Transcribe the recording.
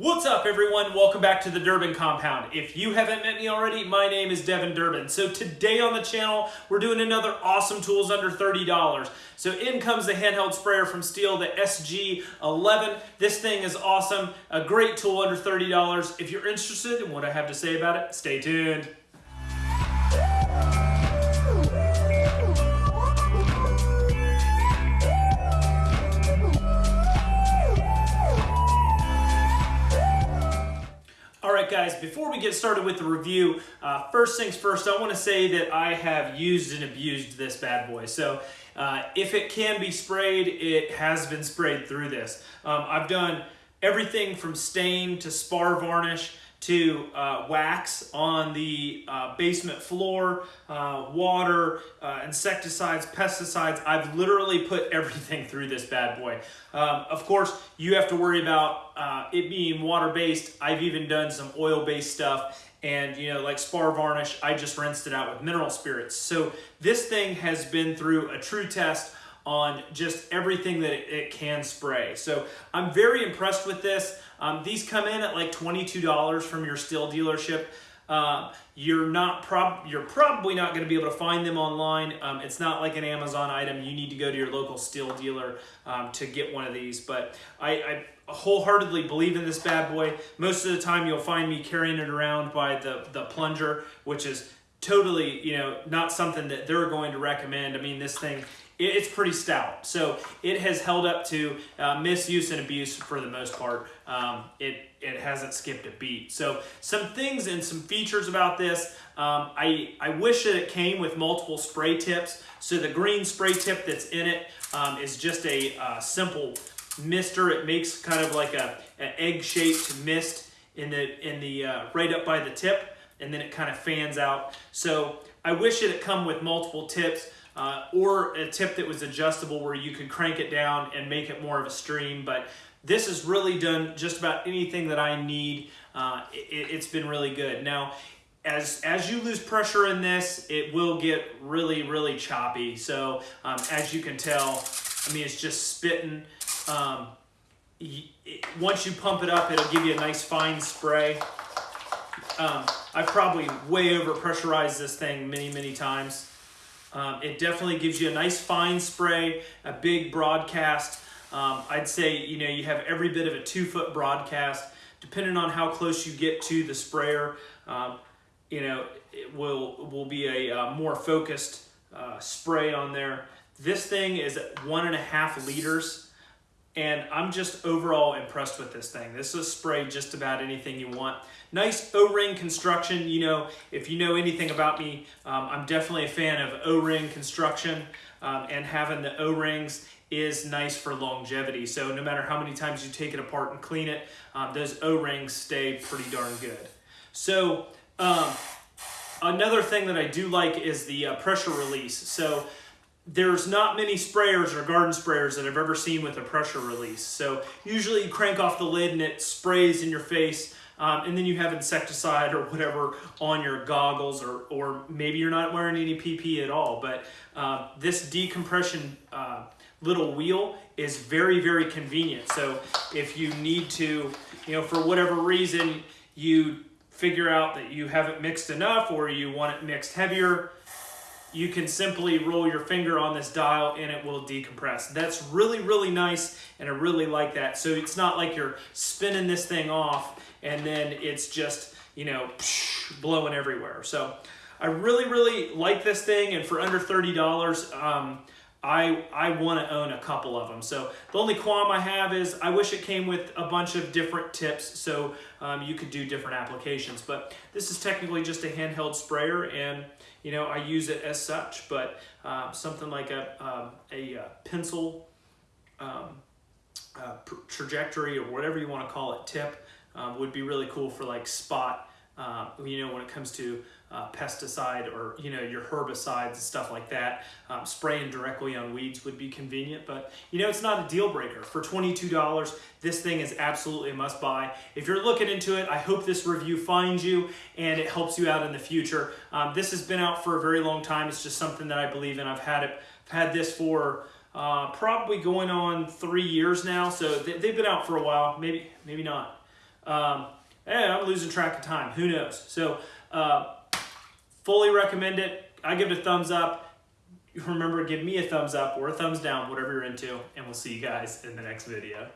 What's up everyone? Welcome back to the Durbin Compound. If you haven't met me already, my name is Devin Durbin. So today on the channel, we're doing another awesome tools under $30. So in comes the handheld sprayer from Stihl, the SG11. This thing is awesome, a great tool under $30. If you're interested in what I have to say about it, stay tuned. Guys, before we get started with the review, uh, first things first, I want to say that I have used and abused this bad boy. So uh, if it can be sprayed, it has been sprayed through this. Um, I've done everything from stain to spar varnish, to uh, wax on the uh, basement floor, uh, water, uh, insecticides, pesticides. I've literally put everything through this bad boy. Um, of course, you have to worry about uh, it being water-based. I've even done some oil-based stuff and you know like spar varnish I just rinsed it out with mineral spirits so this thing has been through a true test on just everything that it can spray. So I'm very impressed with this. Um, these come in at like $22 from your Stihl dealership. Uh, you're not prob you're probably not going to be able to find them online. Um, it's not like an Amazon item. You need to go to your local Stihl dealer um, to get one of these. But I, I, wholeheartedly believe in this bad boy. Most of the time, you'll find me carrying it around by the the plunger, which is totally you know not something that they're going to recommend. I mean, this thing it's pretty stout. So it has held up to uh, misuse and abuse for the most part. Um, it, it hasn't skipped a beat. So some things and some features about this, um, I, I wish that it came with multiple spray tips. So the green spray tip that's in it um, is just a uh, simple mister. It makes kind of like a, an egg-shaped mist in the, in the uh, right up by the tip, and then it kind of fans out. So I wish it had come with multiple tips uh, or a tip that was adjustable where you could crank it down and make it more of a stream. But this has really done just about anything that I need. Uh, it, has been really good. Now, as, as you lose pressure in this, it will get really, really choppy. So um, as you can tell, I mean, it's just spitting. Um, once you pump it up, it'll give you a nice fine spray. Um, I've probably way over pressurized this thing many, many times. Um, it definitely gives you a nice fine spray, a big broadcast. Um, I'd say, you know, you have every bit of a two foot broadcast. Depending on how close you get to the sprayer, um, you know, it will, will be a uh, more focused uh, spray on there. This thing is one and a half liters and I'm just overall impressed with this thing. This will spray just about anything you want. Nice O-ring construction. You know, if you know anything about me, um, I'm definitely a fan of O-ring construction um, and having the O-rings is nice for longevity. So no matter how many times you take it apart and clean it, um, those O-rings stay pretty darn good. So um, another thing that I do like is the uh, pressure release. So there's not many sprayers or garden sprayers that I've ever seen with a pressure release. So usually you crank off the lid and it sprays in your face um, and then you have insecticide or whatever on your goggles or, or maybe you're not wearing any PP at all. But uh, this decompression uh, little wheel is very, very convenient. So if you need to, you know, for whatever reason, you figure out that you haven't mixed enough or you want it mixed heavier, you can simply roll your finger on this dial and it will decompress. That's really, really nice and I really like that. So it's not like you're spinning this thing off and then it's just, you know, blowing everywhere. So I really, really like this thing and for under $30, um, I, I want to own a couple of them. So the only qualm I have is I wish it came with a bunch of different tips so um, you could do different applications. But this is technically just a handheld sprayer and you know, I use it as such, but uh, something like a, um, a, a uh, pencil um, uh, trajectory or whatever you want to call it, tip, um, would be really cool for like spot, uh, you know, when it comes to uh, pesticide or you know your herbicides and stuff like that. Um, spraying directly on weeds would be convenient, but you know it's not a deal breaker. For $22, this thing is absolutely a must buy. If you're looking into it, I hope this review finds you and it helps you out in the future. Um, this has been out for a very long time. It's just something that I believe in. I've had it, I've had this for uh, probably going on three years now. So they, have been out for a while, maybe, maybe not. Um, and I'm losing track of time. Who knows? So, uh, fully recommend it. I give it a thumbs up. Remember, give me a thumbs up or a thumbs down, whatever you're into, and we'll see you guys in the next video.